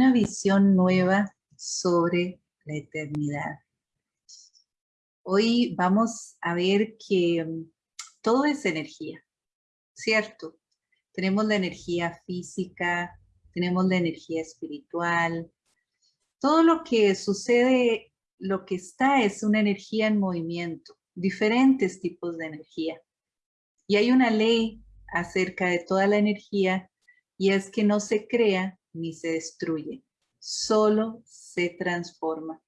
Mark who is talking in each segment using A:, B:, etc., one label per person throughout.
A: una visión nueva sobre la eternidad. Hoy vamos a ver que mm, todo es energía, ¿cierto? Tenemos la energía física, tenemos la energía espiritual. Todo lo que sucede, lo que está es una energía en movimiento, diferentes tipos de energía. Y hay una ley acerca de toda la energía y es que no se crea ni se destruye, solo se transforma.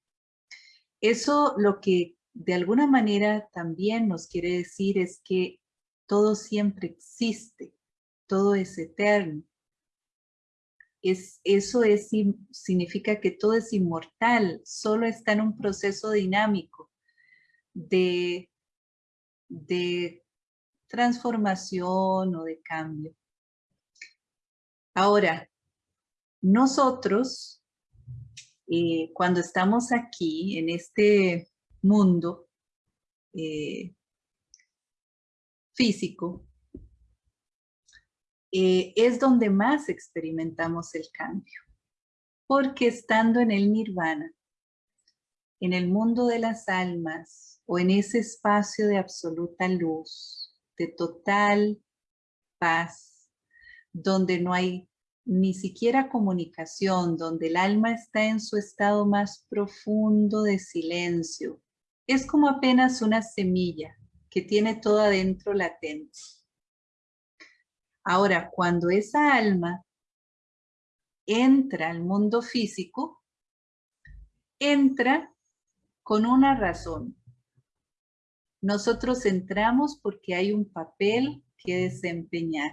A: Eso lo que de alguna manera también nos quiere decir es que todo siempre existe, todo es eterno. Es, eso es, significa que todo es inmortal, solo está en un proceso dinámico de, de transformación o de cambio. Ahora, nosotros, eh, cuando estamos aquí en este mundo eh, físico, eh, es donde más experimentamos el cambio. Porque estando en el nirvana, en el mundo de las almas o en ese espacio de absoluta luz, de total paz, donde no hay ni siquiera comunicación, donde el alma está en su estado más profundo de silencio. Es como apenas una semilla que tiene todo adentro latente. Ahora, cuando esa alma entra al mundo físico, entra con una razón. Nosotros entramos porque hay un papel que desempeñar.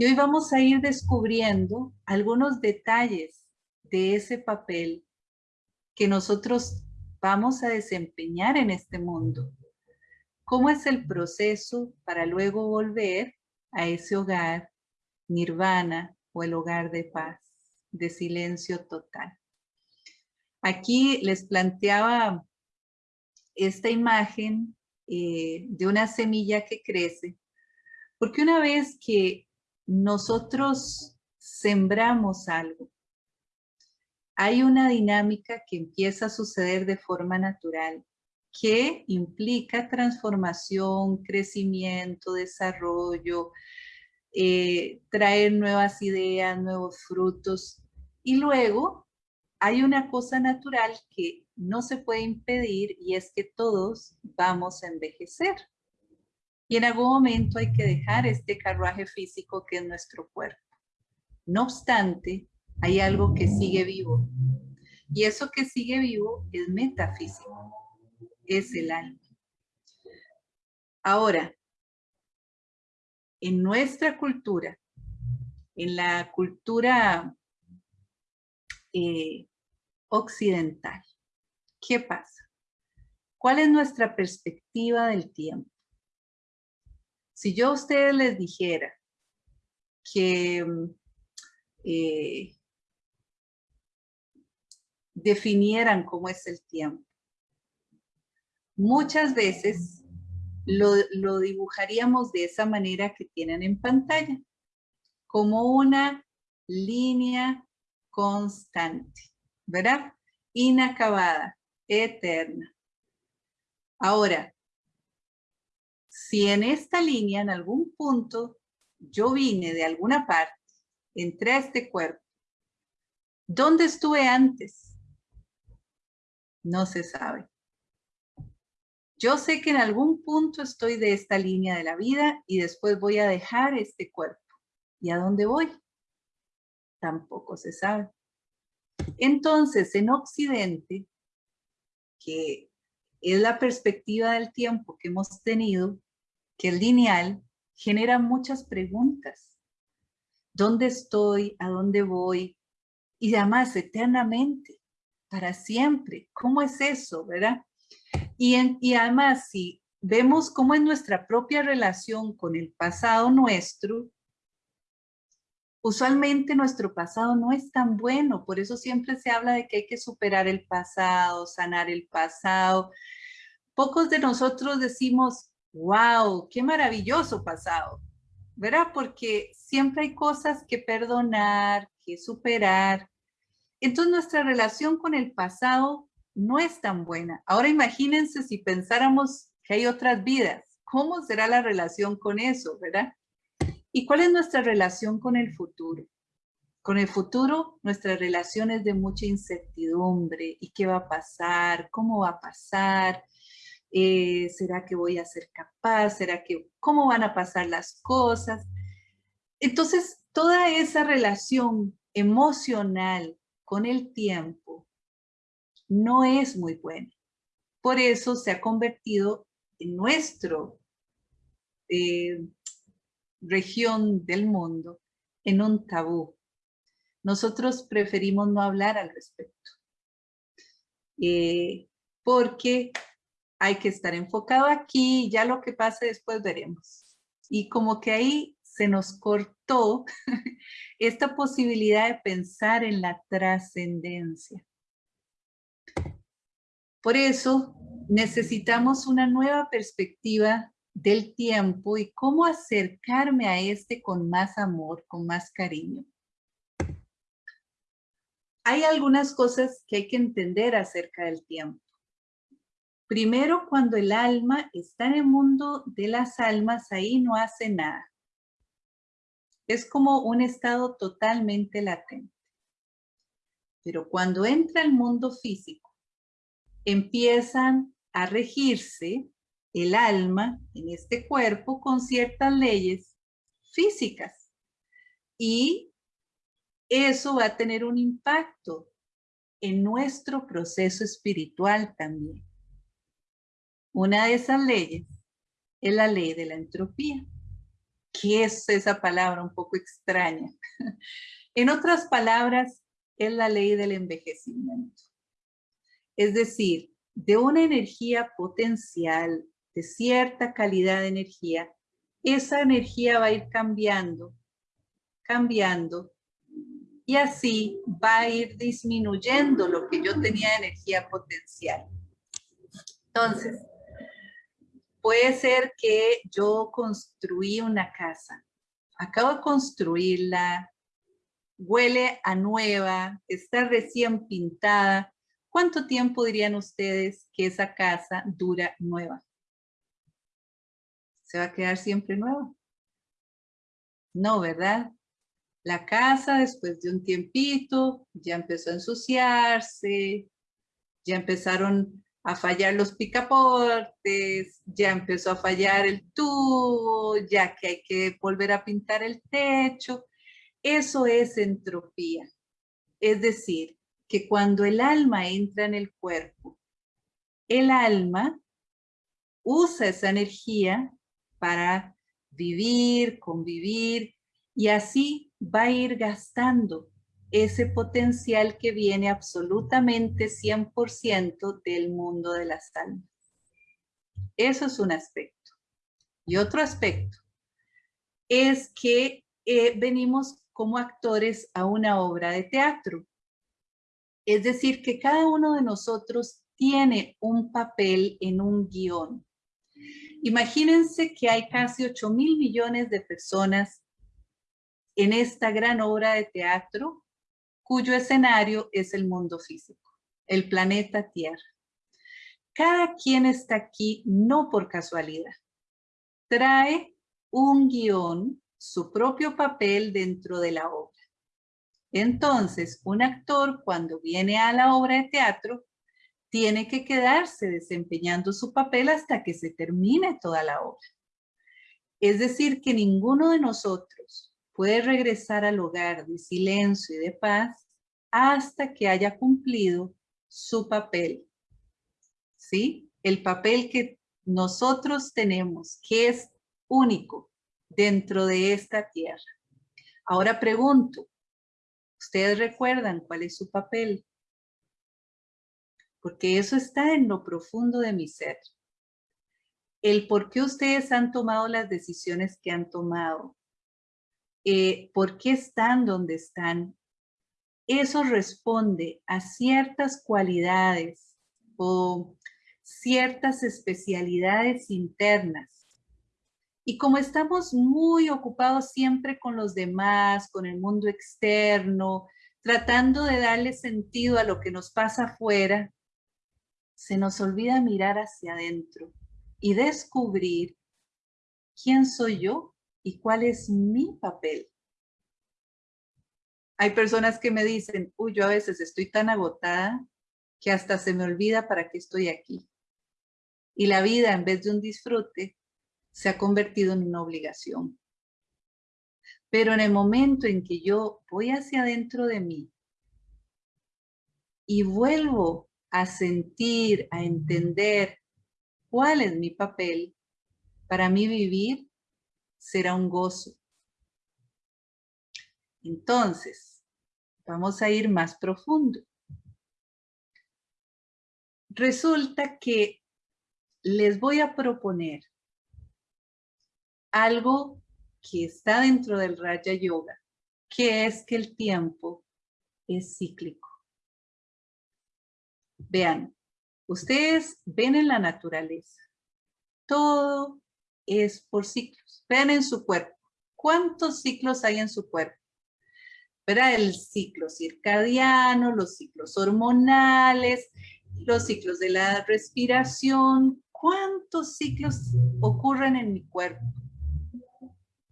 A: Y hoy vamos a ir descubriendo algunos detalles de ese papel que nosotros vamos a desempeñar en este mundo. ¿Cómo es el proceso para luego volver a ese hogar nirvana o el hogar de paz, de silencio total? Aquí les planteaba esta imagen eh, de una semilla que crece, porque una vez que nosotros sembramos algo. Hay una dinámica que empieza a suceder de forma natural, que implica transformación, crecimiento, desarrollo, eh, traer nuevas ideas, nuevos frutos. Y luego hay una cosa natural que no se puede impedir y es que todos vamos a envejecer. Y en algún momento hay que dejar este carruaje físico que es nuestro cuerpo. No obstante, hay algo que sigue vivo. Y eso que sigue vivo es metafísico, es el alma. Ahora, en nuestra cultura, en la cultura eh, occidental, ¿qué pasa? ¿Cuál es nuestra perspectiva del tiempo? Si yo a ustedes les dijera que mm, eh, definieran cómo es el tiempo, muchas veces lo, lo dibujaríamos de esa manera que tienen en pantalla, como una línea constante, ¿verdad? Inacabada, eterna. Ahora, si en esta línea, en algún punto, yo vine de alguna parte, entré a este cuerpo, ¿dónde estuve antes? No se sabe. Yo sé que en algún punto estoy de esta línea de la vida y después voy a dejar este cuerpo. ¿Y a dónde voy? Tampoco se sabe. Entonces, en Occidente, que es la perspectiva del tiempo que hemos tenido, que el lineal genera muchas preguntas. ¿Dónde estoy? ¿A dónde voy? Y además eternamente, para siempre. ¿Cómo es eso, verdad? Y, y además, si vemos cómo es nuestra propia relación con el pasado nuestro, usualmente nuestro pasado no es tan bueno, por eso siempre se habla de que hay que superar el pasado, sanar el pasado. Pocos de nosotros decimos, wow, qué maravilloso pasado, ¿verdad? Porque siempre hay cosas que perdonar, que superar, entonces nuestra relación con el pasado no es tan buena. Ahora imagínense si pensáramos que hay otras vidas. ¿Cómo será la relación con eso, verdad? ¿Y cuál es nuestra relación con el futuro? Con el futuro, nuestra relación es de mucha incertidumbre. ¿Y qué va a pasar? ¿Cómo va a pasar? Eh, ¿Será que voy a ser capaz? ¿Será que cómo van a pasar las cosas? Entonces, toda esa relación emocional con el tiempo no es muy buena. Por eso se ha convertido en nuestro eh, región del mundo en un tabú. Nosotros preferimos no hablar al respecto. Eh, porque hay que estar enfocado aquí, ya lo que pase después veremos. Y como que ahí se nos cortó esta posibilidad de pensar en la trascendencia. Por eso necesitamos una nueva perspectiva del tiempo y cómo acercarme a este con más amor, con más cariño. Hay algunas cosas que hay que entender acerca del tiempo. Primero, cuando el alma está en el mundo de las almas, ahí no hace nada. Es como un estado totalmente latente. Pero cuando entra al mundo físico, empiezan a regirse el alma en este cuerpo con ciertas leyes físicas. Y eso va a tener un impacto en nuestro proceso espiritual también. Una de esas leyes es la ley de la entropía. ¿Qué es esa palabra un poco extraña? en otras palabras, es la ley del envejecimiento. Es decir, de una energía potencial, de cierta calidad de energía, esa energía va a ir cambiando, cambiando, y así va a ir disminuyendo lo que yo tenía de energía potencial. Entonces, puede ser que yo construí una casa, acabo de construirla, huele a nueva, está recién pintada. ¿Cuánto tiempo dirían ustedes que esa casa dura nueva? ¿Se va a quedar siempre nueva? No, ¿verdad? La casa después de un tiempito ya empezó a ensuciarse, ya empezaron a fallar los picaportes, ya empezó a fallar el tubo, ya que hay que volver a pintar el techo. Eso es entropía. Es decir, que cuando el alma entra en el cuerpo, el alma usa esa energía para vivir, convivir, y así va a ir gastando ese potencial que viene absolutamente 100% del mundo de las almas. Eso es un aspecto. Y otro aspecto es que eh, venimos como actores a una obra de teatro. Es decir, que cada uno de nosotros tiene un papel en un guion. Imagínense que hay casi 8 mil millones de personas en esta gran obra de teatro cuyo escenario es el mundo físico, el planeta Tierra. Cada quien está aquí no por casualidad. Trae un guion, su propio papel dentro de la obra. Entonces, un actor cuando viene a la obra de teatro tiene que quedarse desempeñando su papel hasta que se termine toda la obra. Es decir, que ninguno de nosotros puede regresar al hogar de silencio y de paz hasta que haya cumplido su papel. ¿Sí? El papel que nosotros tenemos, que es único dentro de esta tierra. Ahora pregunto, ¿ustedes recuerdan cuál es su papel? Porque eso está en lo profundo de mi ser. El por qué ustedes han tomado las decisiones que han tomado, eh, por qué están donde están, eso responde a ciertas cualidades o ciertas especialidades internas. Y como estamos muy ocupados siempre con los demás, con el mundo externo, tratando de darle sentido a lo que nos pasa afuera, se nos olvida mirar hacia adentro y descubrir quién soy yo y cuál es mi papel. Hay personas que me dicen, uy, yo a veces estoy tan agotada que hasta se me olvida para qué estoy aquí. Y la vida, en vez de un disfrute, se ha convertido en una obligación. Pero en el momento en que yo voy hacia adentro de mí y vuelvo a sentir, a entender cuál es mi papel, para mí vivir será un gozo. Entonces, vamos a ir más profundo. Resulta que les voy a proponer algo que está dentro del Raja Yoga, que es que el tiempo es cíclico. Vean, ustedes ven en la naturaleza, todo es por ciclos. Vean en su cuerpo, ¿cuántos ciclos hay en su cuerpo? Verá el ciclo circadiano, los ciclos hormonales, los ciclos de la respiración. ¿Cuántos ciclos ocurren en mi cuerpo?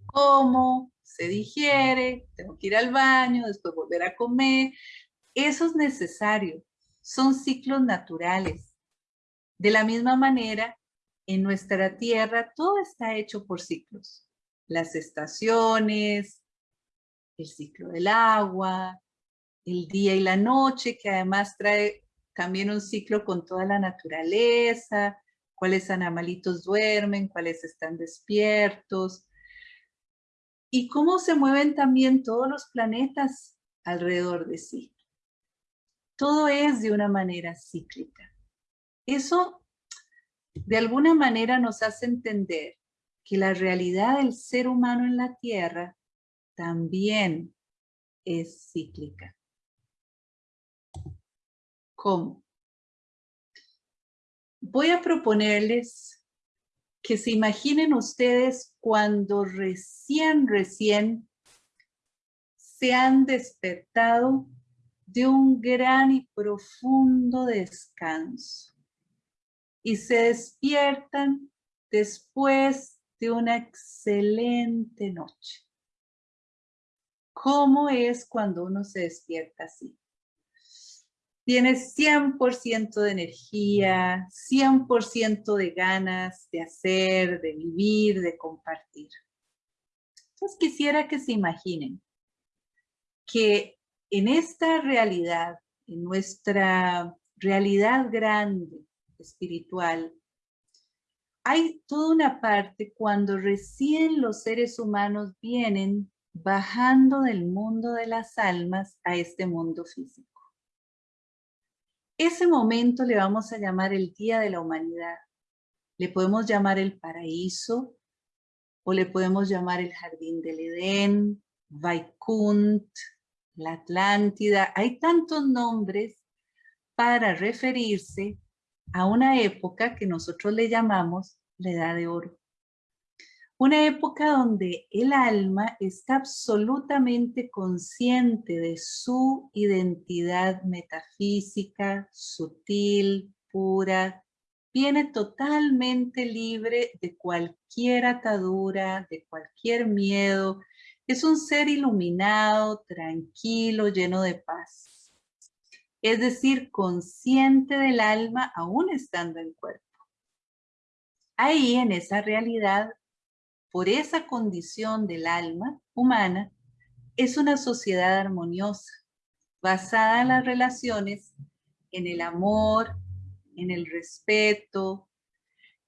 A: ¿Cómo? Se digiere, tengo que ir al baño, después volver a comer. Eso es necesario son ciclos naturales. De la misma manera, en nuestra tierra todo está hecho por ciclos. Las estaciones, el ciclo del agua, el día y la noche, que además trae también un ciclo con toda la naturaleza, cuáles animalitos duermen, cuáles están despiertos, y cómo se mueven también todos los planetas alrededor de sí. Todo es de una manera cíclica. Eso de alguna manera nos hace entender que la realidad del ser humano en la Tierra también es cíclica. ¿Cómo? Voy a proponerles que se imaginen ustedes cuando recién, recién se han despertado de un gran y profundo descanso y se despiertan después de una excelente noche. ¿Cómo es cuando uno se despierta así? Tienes 100% de energía, 100% de ganas de hacer, de vivir, de compartir. Entonces quisiera que se imaginen que en esta realidad, en nuestra realidad grande, espiritual, hay toda una parte cuando recién los seres humanos vienen bajando del mundo de las almas a este mundo físico. Ese momento le vamos a llamar el Día de la Humanidad. Le podemos llamar el paraíso, o le podemos llamar el Jardín del Edén, Vaikunt, la Atlántida, hay tantos nombres para referirse a una época que nosotros le llamamos la Edad de Oro. Una época donde el alma está absolutamente consciente de su identidad metafísica, sutil, pura, viene totalmente libre de cualquier atadura, de cualquier miedo, es un ser iluminado, tranquilo, lleno de paz. Es decir, consciente del alma aún estando en cuerpo. Ahí, en esa realidad, por esa condición del alma humana, es una sociedad armoniosa, basada en las relaciones, en el amor, en el respeto.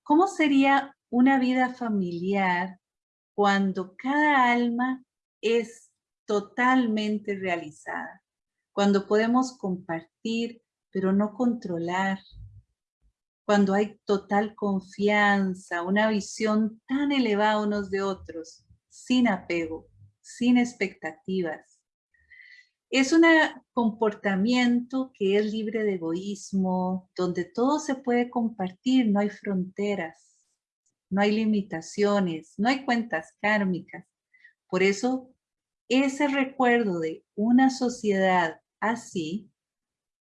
A: ¿Cómo sería una vida familiar cuando cada alma es totalmente realizada. Cuando podemos compartir, pero no controlar. Cuando hay total confianza, una visión tan elevada unos de otros, sin apego, sin expectativas. Es un comportamiento que es libre de egoísmo, donde todo se puede compartir, no hay fronteras, no hay limitaciones, no hay cuentas kármicas. Por eso ese recuerdo de una sociedad así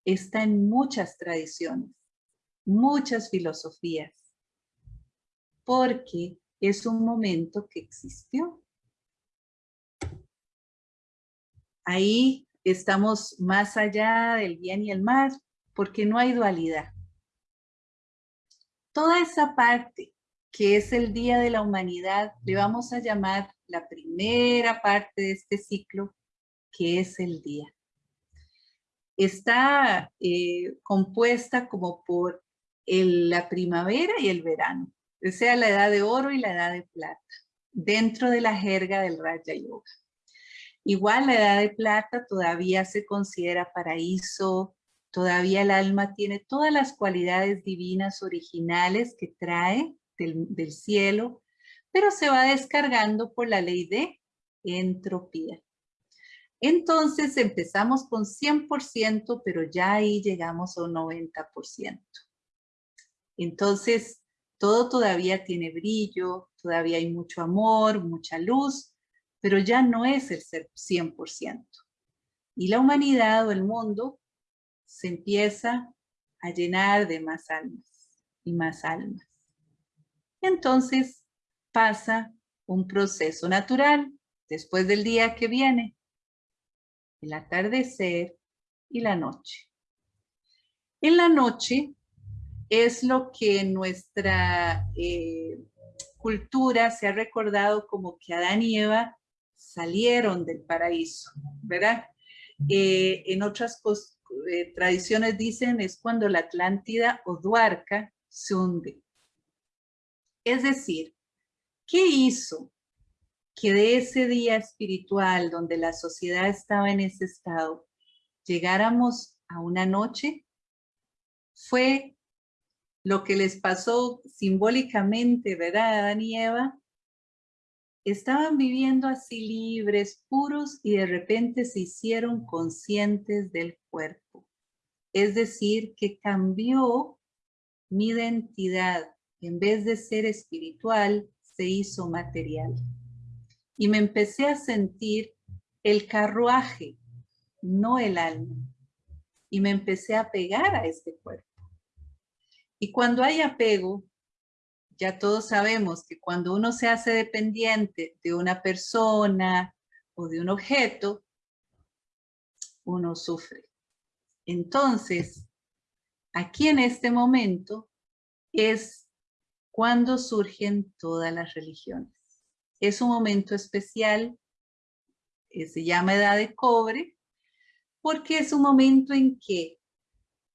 A: está en muchas tradiciones, muchas filosofías, porque es un momento que existió. Ahí estamos más allá del bien y el mal, porque no hay dualidad. Toda esa parte que es el Día de la Humanidad, le vamos a llamar la primera parte de este ciclo, que es el día. Está eh, compuesta como por la primavera y el verano, o sea, la edad de oro y la edad de plata, dentro de la jerga del Raja Yoga. Igual la edad de plata todavía se considera paraíso, todavía el alma tiene todas las cualidades divinas originales que trae del, cielo, pero se va descargando por la ley de entropía. Entonces empezamos con 100%, pero ya ahí llegamos a un 90%. Entonces, todo todavía tiene brillo, todavía hay mucho amor, mucha luz, pero ya no es el 100%. Y la humanidad o el mundo se empieza a llenar de más almas y más almas. Entonces pasa un proceso natural después del día que viene, el atardecer y la noche. En la noche es lo que nuestra eh, cultura se ha recordado como que Adán y Eva salieron del paraíso, ¿verdad? Eh, en otras eh, tradiciones dicen es cuando la Atlántida o Duarca se hunde. Es decir, ¿qué hizo que de ese día espiritual donde la sociedad estaba en ese estado, llegáramos a una noche? Fue lo que les pasó simbólicamente, ¿verdad, Adán y Eva? Estaban viviendo así libres, puros, y de repente se hicieron conscientes del cuerpo. Es decir, que cambió mi identidad, en vez de ser espiritual, se hizo material. Y me empecé a sentir el carruaje, no el alma. Y me empecé a pegar a este cuerpo. Y cuando hay apego, ya todos sabemos que cuando uno se hace dependiente de una persona o de un objeto, uno sufre. Entonces, aquí en este momento es cuando surgen todas las religiones. Es un momento especial, eh, se llama edad de cobre, porque es un momento en que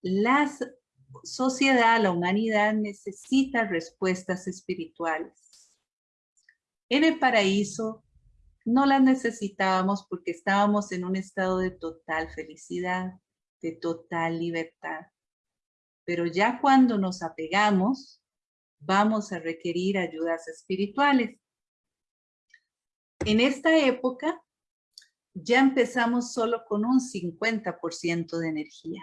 A: la sociedad, la humanidad necesita respuestas espirituales. En el paraíso no las necesitábamos porque estábamos en un estado de total felicidad, de total libertad. Pero ya cuando nos apegamos, vamos a requerir ayudas espirituales. En esta época ya empezamos solo con un 50% de energía.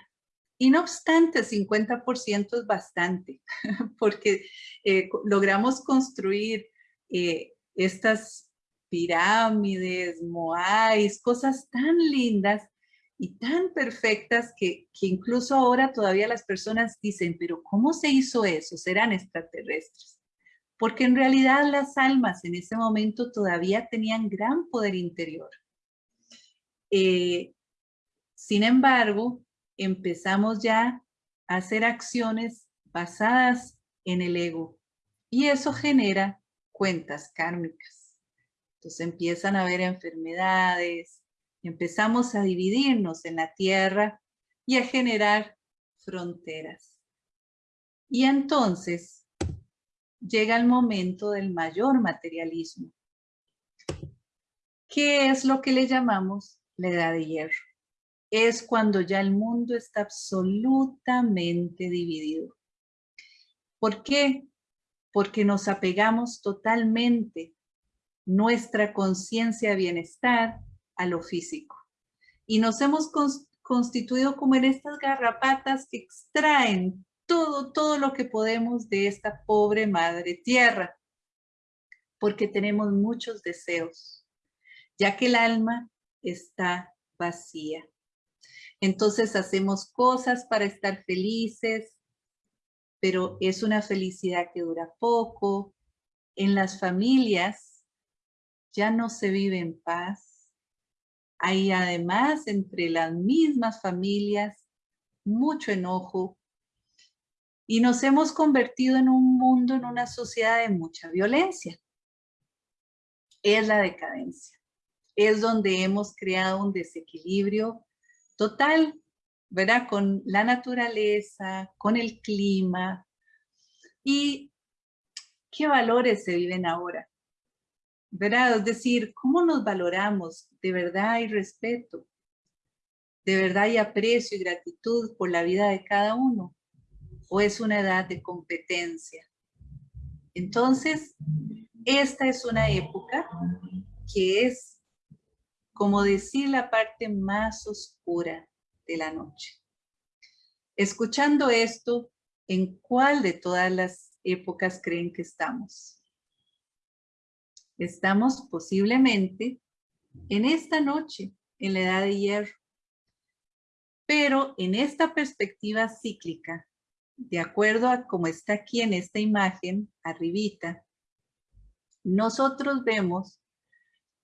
A: Y no obstante, 50% es bastante, porque eh, logramos construir eh, estas pirámides, moais, cosas tan lindas y tan perfectas que, incluso ahora todavía las personas dicen, pero ¿cómo se hizo eso? ¿Serán extraterrestres? Porque en realidad las almas en ese momento todavía tenían gran poder interior. Eh, sin embargo, empezamos ya a hacer acciones basadas en el ego y eso genera cuentas kármicas. Entonces empiezan a haber enfermedades, empezamos a dividirnos en la tierra y a generar fronteras. Y entonces llega el momento del mayor materialismo. ¿Qué es lo que le llamamos la edad de hierro? Es cuando ya el mundo está absolutamente dividido. ¿Por qué? Porque nos apegamos totalmente nuestra conciencia de bienestar a lo físico. Y nos hemos constituido como en estas garrapatas que extraen todo, todo lo que podemos de esta pobre madre tierra, porque tenemos muchos deseos, ya que el alma está vacía. Entonces hacemos cosas para estar felices, pero es una felicidad que dura poco. En las familias ya no se vive en paz. Hay además entre las mismas familias mucho enojo y nos hemos convertido en un mundo, en una sociedad de mucha violencia. Es la decadencia. Es donde hemos creado un desequilibrio total, ¿verdad? Con la naturaleza, con el clima. ¿Y qué valores se viven ahora? ¿Verdad? Es decir, ¿cómo nos valoramos? ¿De verdad hay respeto? ¿De verdad hay aprecio y gratitud por la vida de cada uno? ¿O es una edad de competencia? Entonces, esta es una época que es como decir la parte más oscura de la noche. Escuchando esto, ¿en cuál de todas las épocas creen que estamos? Estamos posiblemente en esta noche, en la edad de hierro. Pero en esta perspectiva cíclica, de acuerdo a como está aquí en esta imagen, arribita, nosotros vemos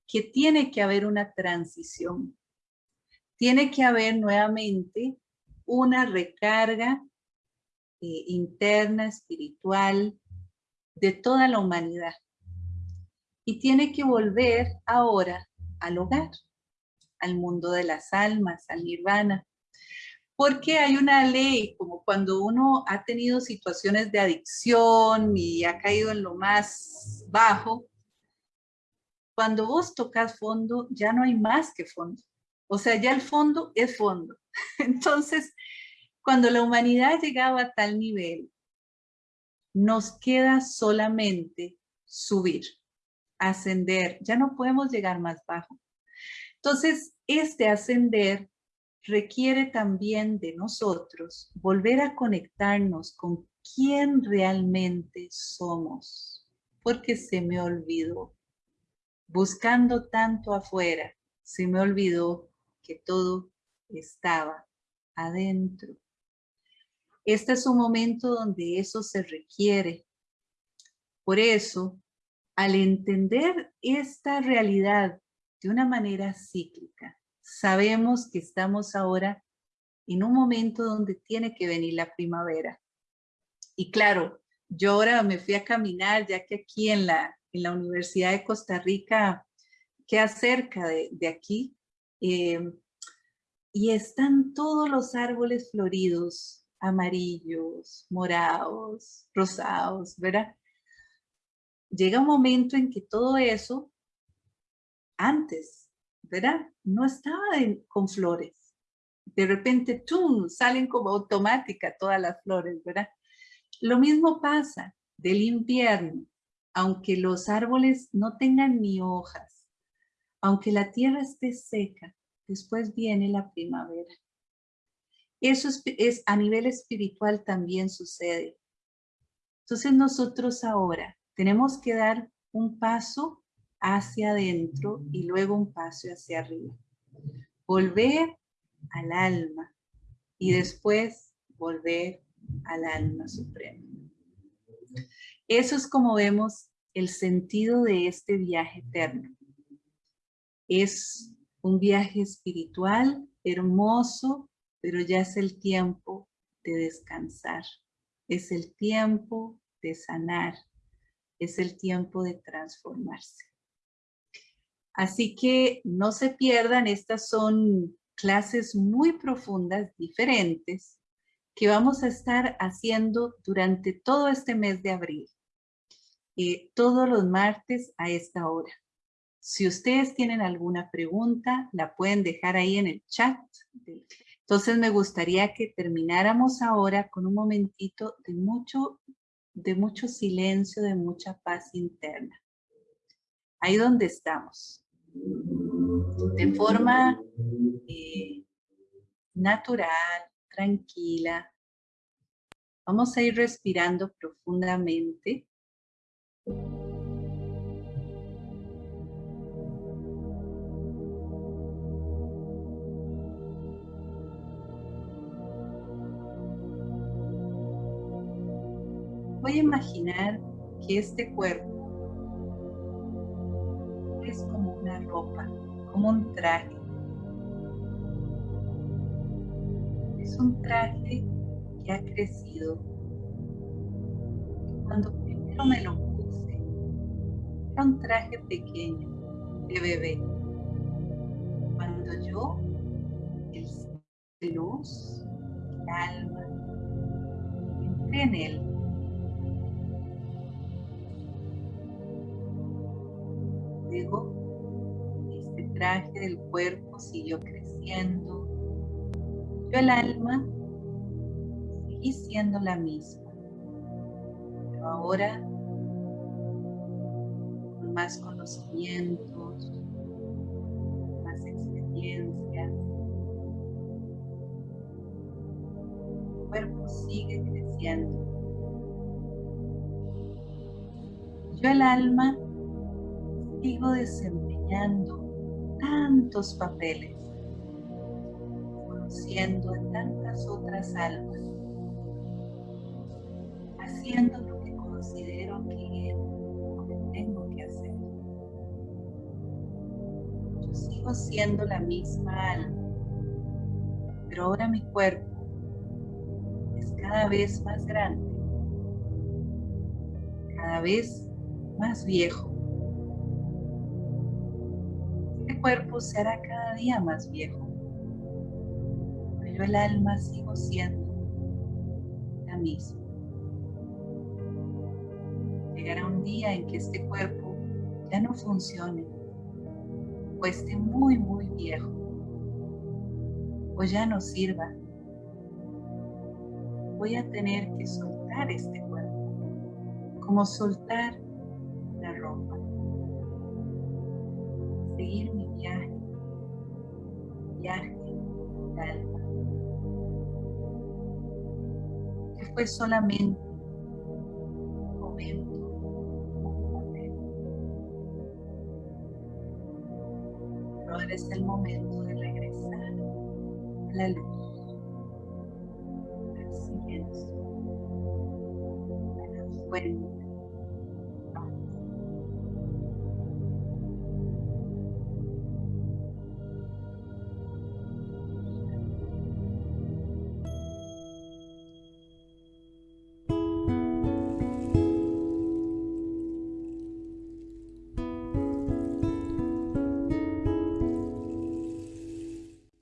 A: que tiene que haber una transición. Tiene que haber nuevamente una recarga eh, interna, espiritual, de toda la humanidad. Y tiene que volver ahora al hogar, al mundo de las almas, al nirvana. Porque hay una ley, como cuando uno ha tenido situaciones de adicción y ha caído en lo más bajo, cuando vos tocas fondo, ya no hay más que fondo. O sea, ya el fondo es fondo. Entonces, cuando la humanidad llegaba a tal nivel, nos queda solamente subir, ascender. Ya no podemos llegar más bajo. Entonces, este ascender requiere también de nosotros volver a conectarnos con quién realmente somos, porque se me olvidó buscando tanto afuera, se me olvidó que todo estaba adentro. Este es un momento donde eso se requiere. Por eso, al entender esta realidad de una manera cíclica, sabemos que estamos ahora en un momento donde tiene que venir la primavera. Y claro, yo ahora me fui a caminar, ya que aquí en la, en la Universidad de Costa Rica, queda cerca de, aquí, eh, y están todos los árboles floridos, amarillos, morados, rosados, ¿verdad? Llega un momento en que todo eso, antes, ¿verdad? No estaba con flores. De repente, ¡tum!, salen como automática todas las flores, ¿verdad? Lo mismo pasa del invierno aunque los árboles no tengan ni hojas, aunque la tierra esté seca, después viene la primavera. Eso es, a nivel espiritual también sucede. Entonces nosotros ahora tenemos que dar un paso hacia adentro y luego un paso hacia arriba. Volver al alma y después volver al alma suprema. Eso es como vemos el sentido de este viaje eterno. Es un viaje espiritual hermoso, pero ya es el tiempo de descansar. Es el tiempo de sanar. Es el tiempo de transformarse. Así que no se pierdan, estas son clases muy profundas, diferentes, que vamos a estar haciendo durante todo este mes de abril. Eh, todos los martes a esta hora. Si ustedes tienen alguna pregunta, la pueden dejar ahí en el chat. Entonces me gustaría que termináramos ahora con un momentito de mucho, de mucho silencio, de mucha paz interna. Ahí donde estamos de forma eh, natural, tranquila. Vamos a ir respirando profundamente. voy a imaginar que este cuerpo es como ropa, como un traje. Es un traje que ha crecido. Cuando primero me lo puse, era un traje pequeño de bebé. Cuando yo, el luz, el alma, entré en él. Luego, del cuerpo siguió creciendo. Yo el alma seguí siendo la misma, pero ahora con más conocimientos, más experiencias. El cuerpo sigue creciendo. Yo el alma sigo desempeñando tantos papeles, conociendo a tantas otras almas, haciendo lo que considero que tengo que hacer. Yo sigo siendo la misma alma, pero ahora mi cuerpo es cada vez más grande, cada vez más viejo cuerpo se hará cada día más viejo, pero el alma sigo siendo la misma. Llegará un día en que este cuerpo ya no funcione, o esté muy, muy viejo, o ya no sirva. Voy a tener que soltar este cuerpo, como soltar la ropa, seguir mi viaje, viaje del alma, que fue solamente un momento. Pero ahora es el momento de regresar a la luz,